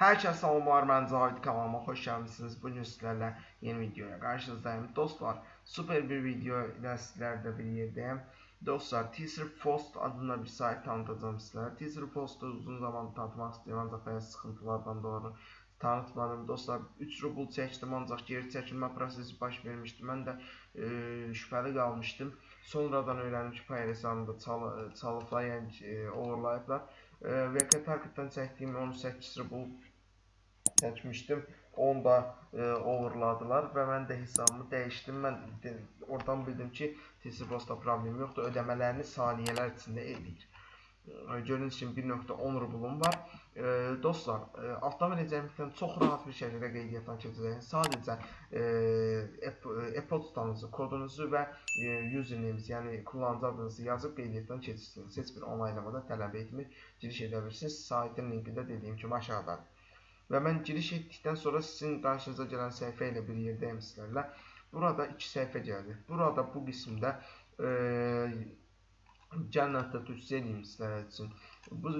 Hər kəs salamlar, mən Cahid kanalıma xoş gəlmisiniz. Bu gün sizlərlə yeni videoya qarşınızdayım. Dostlar, super bir video ilə sizlərlə bir yerdəyim. Dostlar, Teaser Post adında bir sayt tanıtacağım sizlərə. Teaser Post'u uzun zaman tanıtmaq istəyirəm, ancaq bəzi sıxıntılardan doğru tanıtmadım. Dostlar, 3 rubl çəkdim, ancaq geri çəkilmə prosesi baş vermişdi. Mən də e, şübhəli qalmışdım. Sonradan öyrəndim ki, Payer hesabımda çal çalıblar, yəni e, overlayıblar. E, VK Target'dan çəkdiyim 18 rubl çəkmişdim. Onu da e, overladılar və mən də hesabımı dəyişdim. Mən de, oradan bildim ki, TCBOS-da problem yoxdur. Ödəmələrini saniyələr içində eləyir. E, gördüyünüz kimi 1.10 rublum var. E, dostlar, e, altdan verəcəyimdən çox rahat bir şəkildə qeydiyyatdan keçəcəyiniz. Sadəcə e, e-poçtanızı, kodunuzu və e, username-nizi, yəni kullanıcı adınızı yazıb qeydiyyatdan keçirsiniz. Heç bir onaylamada tələb etmir. Giriş edə bilirsiniz. Saytın linki də dediyim kimi aşağıdadır. Və mən giriş etdikdən sonra sizin qarşınıza gələn səhifə ilə bir yerdəyim sizlərlə. Burada iki səhifə gəldi. Burada bu qismdə e, gəlin hətta tövsiyə edeyim sizlər üçün. Bu,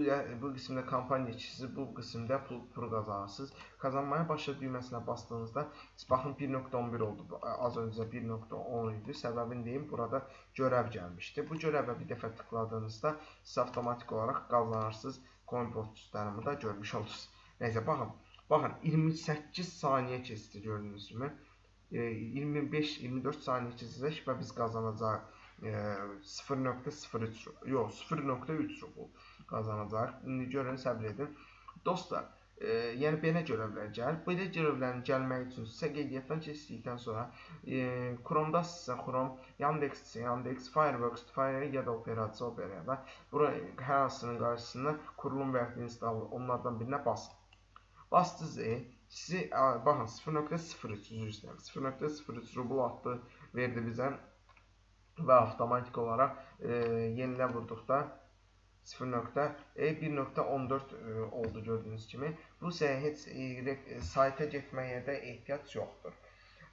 bu qismdə kampaniya işçisi, bu qismdə pul, pul qazanırsınız. Kazanmaya başla düyməsinə bastığınızda baxın 1.11 oldu. Az öncə 1.10 idi. Səbəbini deyim, burada görəv gəlmişdi. Bu görəvə bir dəfə tıkladığınızda siz avtomatik olaraq qazanırsınız. Coin postlarımı da görmüş olursunuz. Neyse bakın. Bakın 28 saniye keçdi gördüğünüz kimi. E, 25-24 saniye keçəcək və biz qazanacaq e, 0.03 yox 0.3 rubl qazanacaq. İndi görün səbr edin. Dostlar, e, yəni belə görevlər gəlir. Belə görevlərin gəlməyi üçün sizə qeydiyyatdan keçdikdən sonra e, Chrome-da sizə Chrome, Yandex, Yandex, Fireworks, Fire ya da Opera, Opera və bura hər hansının qarşısına kurulum və ya install onlardan birinə basın. Bastınız E. Sizi baxın 0.03 üzr istəyirəm. 0.03 rubl attı, verdi bizə və avtomatik olaraq e, yenilə vurduqda 0.1.14 e, oldu gördüyünüz kimi. İsə heç e, sayta getməyə də ehtiyac yoxdur.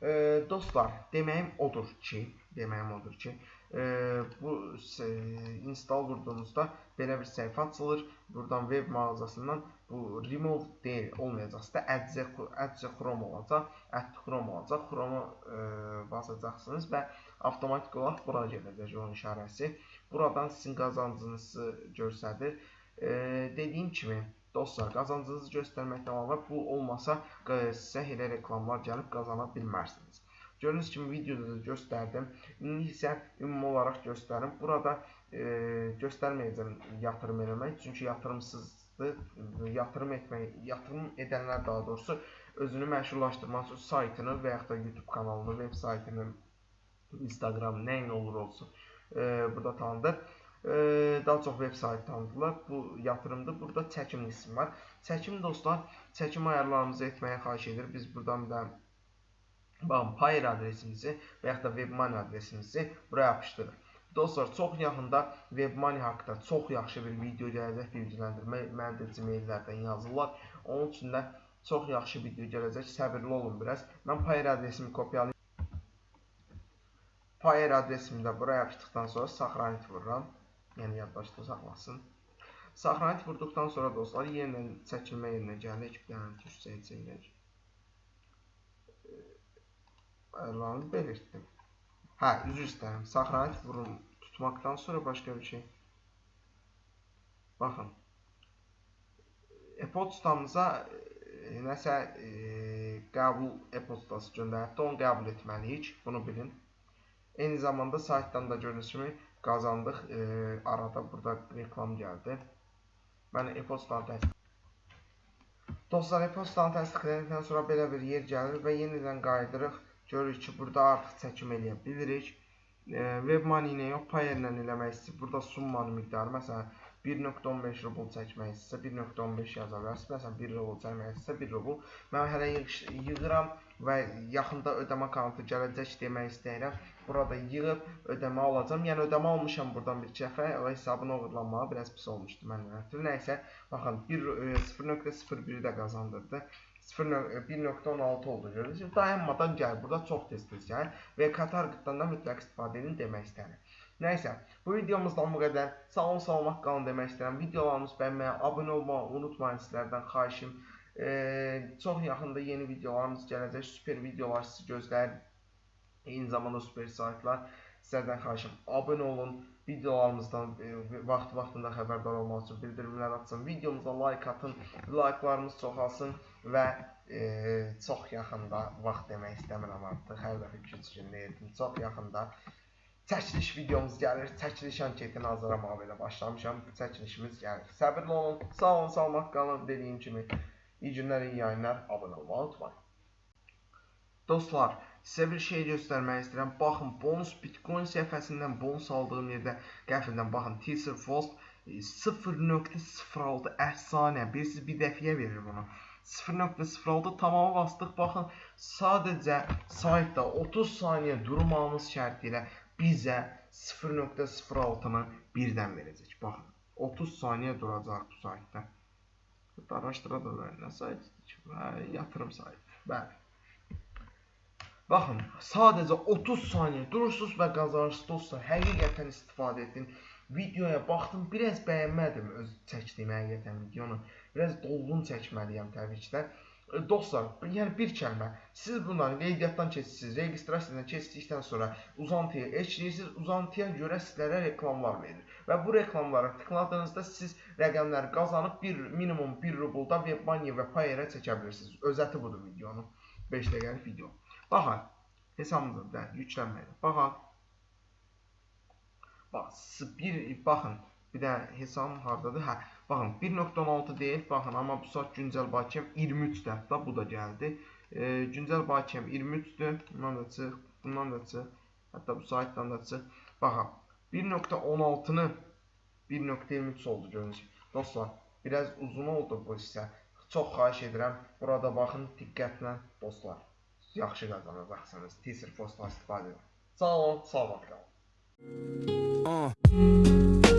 E, dostlar, deməyim odur ki, deməyim odur ki, e, bu e, install vurduğunuzda belə bir səhifə açılır. Buradan web mağazasından bu remove deyil, olmayacaq. Sizdə Adze, Adze Chrome olacaq, Add Chrome olacaq. Chrome-u e, basacaqsınız və avtomatik olaraq bura gələcək onun işarəsi. Buradan sizin qazancınızı göstərir. E, dediyim kimi, dostlar, qazancınızı göstərməkdən əlavə bu olmasa sizə elə reklamlar gəlib qazana bilmərsiniz. Gördüyünüz kimi videoda da göstərdim. İndi isə ümumi olaraq göstərim. Burada e, göstərməyəcəm yatırım eləmək, çünki yatırımsız yatırım etmək, yatırım edənlər daha doğrusu özünü məşhurlaşdırmaq üçün saytını və yaxud da YouTube kanalını, veb saytını, Instagram, nəyin olur olsun e, burada tanıdır. E, daha çox veb sayt tanıdılar. Bu yatırımdır. Burada çəkim qismi var. Çəkim dostlar, çəkim ayarlarımızı etməyə xahiş edir. Biz buradan bir dənə Payer adresimizi və yaxud da WebMoney adresimizi buraya yapışdırırıq. Dostlar, çox yaxında WebMoney haqqında çox yaxşı bir video gələcək, bilgiləndirmə mənə də Gmail-lərdən yazırlar. Onun üçün də çox yaxşı video gələcək, səbirli olun biraz. Mən Payer adresimi kopyalayım. Payer adresimi də buraya yapışdıqdan sonra saxranit vururam. Yəni yaddaşda saxlasın. Saxranit vurduqdan sonra dostlar, yenidən çəkilmə yerinə gəlirik. Bir dənə düşsəyəcək. Ayarlarını belirtdim. Hə, üzr istəyirəm. Saxranit vurum tutmaktan sonra başqa bir şey. Baxın. E-postamıza e, nəsə e, qəbul e-postası göndəribdə, onu qəbul etməliyik. Bunu bilin. Eyni zamanda saytdan da gördüyünüz kimi qazandıq. E, arada burada reklam gəldi. Mən e-postanı təsdiq Dostlar, e-postanı təsdiqlədikdən sonra belə bir yer gəlir və yenidən qayıdırıq. Görürük ki, burada artıq çəkim eləyə bilirik. E, WebMoney ilə yox, Payer ilə eləmək istəyir. Burada summanın miqdarı, məsələn, 1.15 rubl çəkmək istəsə 1.15 yaza bilərsiniz. Məsələn, 1 rubl çəkmək istəsə 1 rubl. Mən hələ yığıram və yaxında ödəmə kontı gələcək demək istəyirəm. Burada yığıb ödəmə alacağam. Yəni ödəmə almışam buradan bir dəfə və hesabın oğurlanmağı biraz pis olmuşdu məndən ötürü. Nəysə, baxın 0.01-i də qazandırdı. 1.16 oldu görürsünüz. Dayanmadan gəl. Burada çox tez-tez gəl və Qatar qıtlarından mütləq istifadə edin demək istəyirəm. Nəysə, bu videomuzdan bu qədər. Sağ olun, salamat qalın demək istəyirəm. Videolarımızı bəyənməyə, abunə olmağı unutmayın sizlərdən xahişim. E, çox yaxında yeni videolarımız gələcək. Super videolar sizi gözləyir. Eyni zamanda super saytlar. Sizlərdən xahişim abunə olun. Videolarımızdan e, vaxt vaxtında xəbərdar olmaq üçün bildirimlər açın. Videomuza like atın. Like'larımız çoxalsın və e, çox yaxında vaxt demək istəmirəm artıq. Hər dəfə 2-3 gün deyirdim. Çox yaxında çəkiliş videomuz gəlir. Çəkiliş anketini hazırlamağa belə başlamışam. Çəkilişimiz gəlir. Səbirli olun. Sağ olun, salamat qalın. Dediyim kimi iyi günlər, iyi yayınlar. Abunə olmağı unutmayın. Dostlar, sizə bir şey göstərmək istəyirəm. Baxın, bonus Bitcoin səhifəsindən bonus aldığım yerdə qəfildən baxın, Teaser Frost 0.06 əfsanə. Birisi bir dəfiyə verir bunu. 0.06 tamamı bastıq. Baxın, sadəcə saytda 30 saniyə durmağımız şərti ilə bizə 0.06-nı birdən verəcək. Baxın, 30 saniyə duracaq bu saytda. Araşdıra da bilərik. Nə? Hə, yatırım saytı. Bəli. Baxın, sadəcə 30 saniyə durursunuz və qazanırsınız dostlar. Həqiqətən istifadə edin. Videoya baxdım, biraz bəyənmədim öz çəkdiyim həqiqətən videonu. Biraz dolğun çəkməliyəm təbii ki də. Dostlar, yəni bir kəlmə, siz bunları qeydiyyatdan keçirsiniz, registrasiyadan keçdikdən sonra uzantıya eşləyirsiniz, uzantıya görə sizlərə reklamlar verir. Və bu reklamlara tıkladığınızda siz rəqəmləri qazanıb bir minimum 1 rubulda Webmoney və Payer-ə çəkə bilirsiniz. Özəti budur videonun. 5 dəqiqəlik video. Baxın, hesabımıza da yüklənməyə. Baxın. Bax, bir baxın. Bir də hesabım hardadır? Hə, baxın 1.16 deyil, baxın, amma bu saat güncəl bakiyəm 23-də. Hətta bu da gəldi. E, güncəl bakiyəm 23-dür. Bundan da çıx, bundan da çıx. Hətta bu saytdan da çıx. Baxın, 1.16-nı 1.23 oldu görünüş. Dostlar, biraz uzun oldu bu hissə. Çox xahiş edirəm, burada baxın diqqətlə dostlar yaxşı qazanacaqsınız. Teaser postdan istifadə edin. Sağ olun, salamat qalın. Uh.